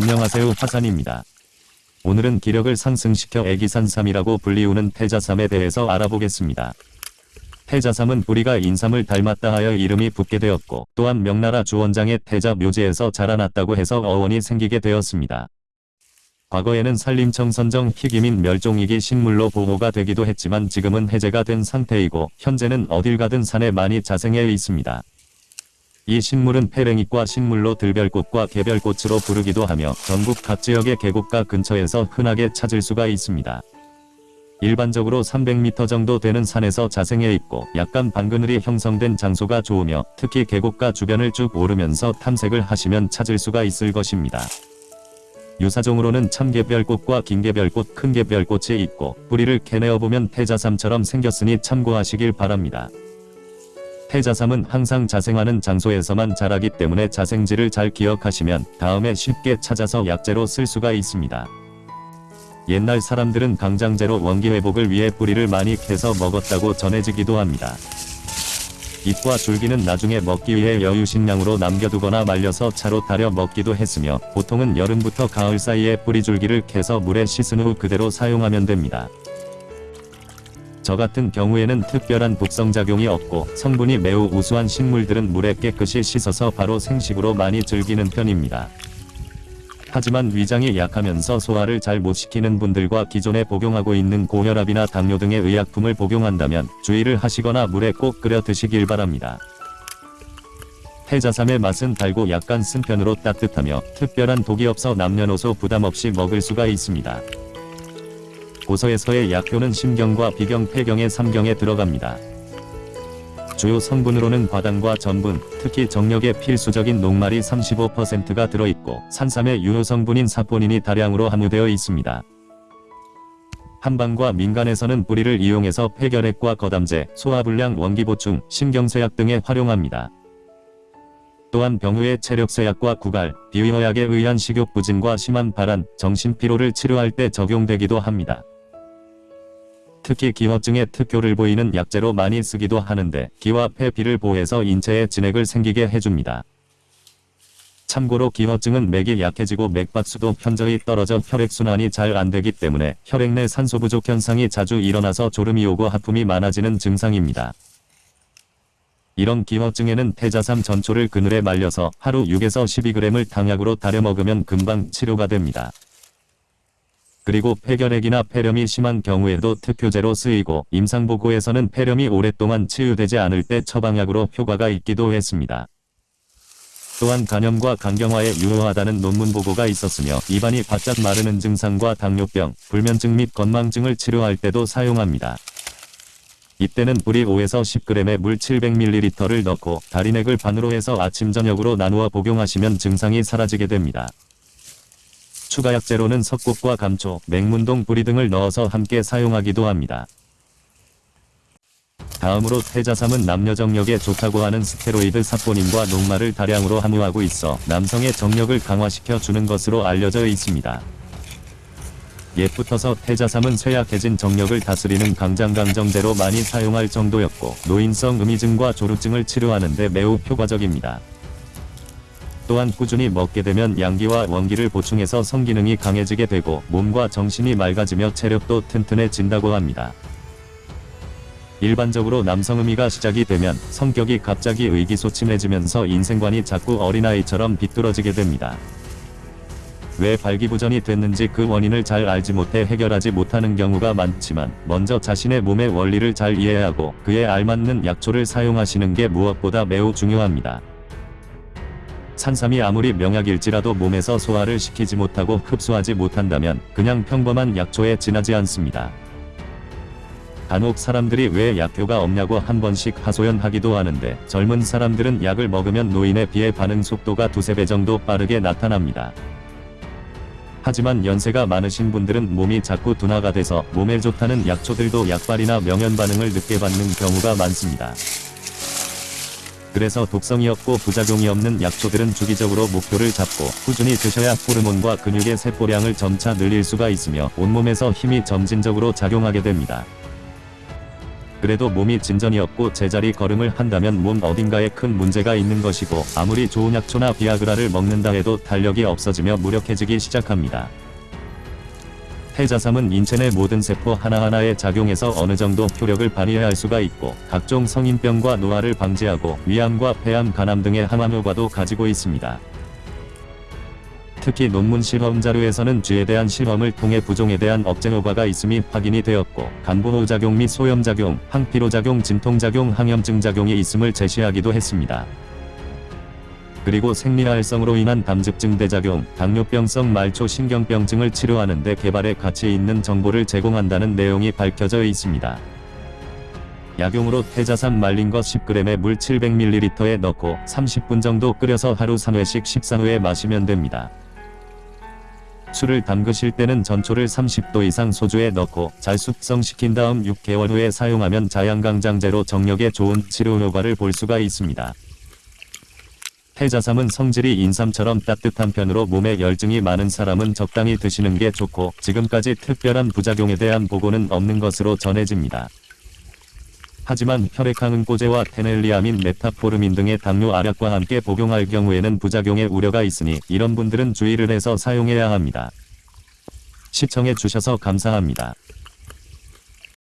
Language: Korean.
안녕하세요 화산입니다. 오늘은 기력을 상승시켜 애기산삼이라고 불리우는 태자삼에 대해서 알아보겠습니다. 태자삼은 뿌리가 인삼을 닮았다 하여 이름이 붙게 되었고 또한 명나라 주원장의 태자 묘지에서 자라났다고 해서 어원이 생기게 되었습니다. 과거에는 산림청 선정 희귀민 멸종위기 식물로 보호가 되기도 했지만 지금은 해제가 된 상태이고 현재는 어딜 가든 산에 많이 자생해 있습니다. 이 식물은 페랭이과 식물로 들별꽃과 개별꽃으로 부르기도 하며 전국 각 지역의 계곡가 근처에서 흔하게 찾을 수가 있습니다. 일반적으로 300m 정도 되는 산에서 자생해 있고 약간 반그늘이 형성된 장소가 좋으며 특히 계곡가 주변을 쭉 오르면서 탐색을 하시면 찾을 수가 있을 것입니다. 유사종으로는 참개별꽃과 긴개별꽃, 큰개별꽃이 있고 뿌리를 캐내어 보면 태자삼처럼 생겼으니 참고하시길 바랍니다. 태자삼은 항상 자생하는 장소에서만 자라기 때문에 자생지를 잘 기억하시면 다음에 쉽게 찾아서 약재로 쓸 수가 있습니다. 옛날 사람들은 강장제로 원기회복을 위해 뿌리를 많이 캐서 먹었다고 전해지기도 합니다. 잎과 줄기는 나중에 먹기 위해 여유식량으로 남겨두거나 말려서 차로 달여 먹기도 했으며 보통은 여름부터 가을 사이에 뿌리줄기를 캐서 물에 씻은 후 그대로 사용하면 됩니다. 저 같은 경우에는 특별한 독성작용이 없고 성분이 매우 우수한 식물들은 물에 깨끗이 씻어서 바로 생식으로 많이 즐기는 편입니다. 하지만 위장이 약하면서 소화를 잘 못 시키는 분들과 기존에 복용하고 있는 고혈압이나 당뇨 등의 의약품을 복용한다면 주의를 하시거나 물에 꼭 끓여 드시길 바랍니다. 태자삼의 맛은 달고 약간 쓴 편으로 따뜻하며 특별한 독이 없어 남녀노소 부담 없이 먹을 수가 있습니다. 고서에서의 약효는 심경과 비경, 폐경의 3경에 들어갑니다. 주요 성분으로는 과당과 전분, 특히 정력에 필수적인 녹말이 35%가 들어있고 산삼의 유효 성분인 사포닌이 다량으로 함유되어 있습니다. 한방과 민간에서는 뿌리를 이용해서 폐결핵과 거담제, 소화불량 원기보충, 신경쇠약 등에 활용합니다. 또한 병후의 체력쇠약과 구갈, 비위허약에 의한 식욕부진과 심한 발한, 정신피로를 치료할 때 적용되기도 합니다. 특히 기화증에 특효를 보이는 약재로 많이 쓰기도 하는데 기와 폐비를 보호해서 인체에 진액을 생기게 해줍니다. 참고로 기화증은 맥이 약해지고 맥박수도 현저히 떨어져 혈액순환이 잘 안되기 때문에 혈액 내 산소 부족 현상이 자주 일어나서 졸음이 오고 하품이 많아지는 증상입니다. 이런 기화증에는 태자삼 전초를 그늘에 말려서 하루 6에서 12g을 당약으로 달여 먹으면 금방 치료가 됩니다. 그리고 폐결핵이나 폐렴이 심한 경우에도 특효제로 쓰이고 임상보고에서는 폐렴이 오랫동안 치유되지 않을 때 처방약으로 효과가 있기도 했습니다. 또한 간염과 간경화에 유효하다는 논문 보고가 있었으며 입안이 바짝 마르는 증상과 당뇨병, 불면증 및 건망증을 치료할 때도 사용합니다. 이때는 뿌리 5에서 10g의 물 700ml를 넣고 다리넥을 반으로 해서 아침 저녁으로 나누어 복용하시면 증상이 사라지게 됩니다. 추가 약재로는 석곡과 감초, 맹문동 뿌리 등을 넣어서 함께 사용하기도 합니다. 다음으로 태자삼은 남녀 정력에 좋다고 하는 스테로이드 사포닌과 녹말을 다량으로 함유하고 있어 남성의 정력을 강화시켜 주는 것으로 알려져 있습니다. 옛부터서 태자삼은 쇠약해진 정력을 다스리는 강장강정제로 많이 사용할 정도였고 노인성 음이증과 조루증을 치료하는 데 매우 효과적입니다. 또한 꾸준히 먹게 되면 양기와 원기를 보충해서 성기능이 강해지게 되고 몸과 정신이 맑아지며 체력도 튼튼해진다고 합니다. 일반적으로 남성음이가 시작이 되면 성격이 갑자기 의기소침해지면서 인생관이 자꾸 어린아이처럼 비뚤어지게 됩니다. 왜 발기부전이 됐는지 그 원인을 잘 알지 못해 해결하지 못하는 경우가 많지만 먼저 자신의 몸의 원리를 잘 이해하고 그에 알맞는 약초를 사용하시는 게 무엇보다 매우 중요합니다. 산삼이 아무리 명약일지라도 몸에서 소화를 시키지 못하고 흡수하지 못한다면 그냥 평범한 약초에 지나지 않습니다. 간혹 사람들이 왜 약효가 없냐고 한 번씩 하소연하기도 하는데 젊은 사람들은 약을 먹으면 노인에 비해 반응 속도가 두세 배 정도 빠르게 나타납니다. 하지만 연세가 많으신 분들은 몸이 자꾸 둔화가 돼서 몸에 좋다는 약초들도 약발이나 명현 반응을 늦게 받는 경우가 많습니다. 그래서 독성이 없고 부작용이 없는 약초들은 주기적으로 목표를 잡고 꾸준히 드셔야 호르몬과 근육의 세포량을 점차 늘릴 수가 있으며 온몸에서 힘이 점진적으로 작용하게 됩니다. 그래도 몸이 진전이 없고 제자리 걸음을 한다면 몸 어딘가에 큰 문제가 있는 것이고 아무리 좋은 약초나 비아그라를 먹는다 해도 탄력이 없어지며 무력해지기 시작합니다. 태자삼은 인체 내 모든 세포 하나하나에 작용해서 어느 정도 효력을 발휘할 수가 있고 각종 성인병과 노화를 방지하고 위암과 폐암, 간암 등의 항암 효과도 가지고 있습니다. 특히 논문 실험 자료에서는 쥐에 대한 실험을 통해 부종에 대한 억제 효과가 있음이 확인이 되었고 간보호작용 및 소염작용, 항피로작용, 진통작용, 항염증 작용이 있음을 제시하기도 했습니다. 그리고 생리활성으로 인한 담즙증 대작용, 당뇨병성 말초 신경병증을 치료하는 데 개발에 가치 있는 정보를 제공한다는 내용이 밝혀져 있습니다. 약용으로 태자산 말린 것 10g에 물 700ml에 넣고 30분 정도 끓여서 하루 3회씩 식사 후에 마시면 됩니다. 술을 담그실 때는 전초를 30도 이상 소주에 넣고 잘 숙성시킨 다음 6개월 후에 사용하면 자양강장제로 정력에 좋은 치료 효과를 볼 수가 있습니다. 태자삼은 성질이 인삼처럼 따뜻한 편으로 몸에 열증이 많은 사람은 적당히 드시는 게 좋고 지금까지 특별한 부작용에 대한 보고는 없는 것으로 전해집니다. 하지만 혈액항응고제와 테넬리아민, 메타포르민 등의 당뇨 알약과 함께 복용할 경우에는 부작용의 우려가 있으니 이런 분들은 주의를 해서 사용해야 합니다. 시청해 주셔서 감사합니다.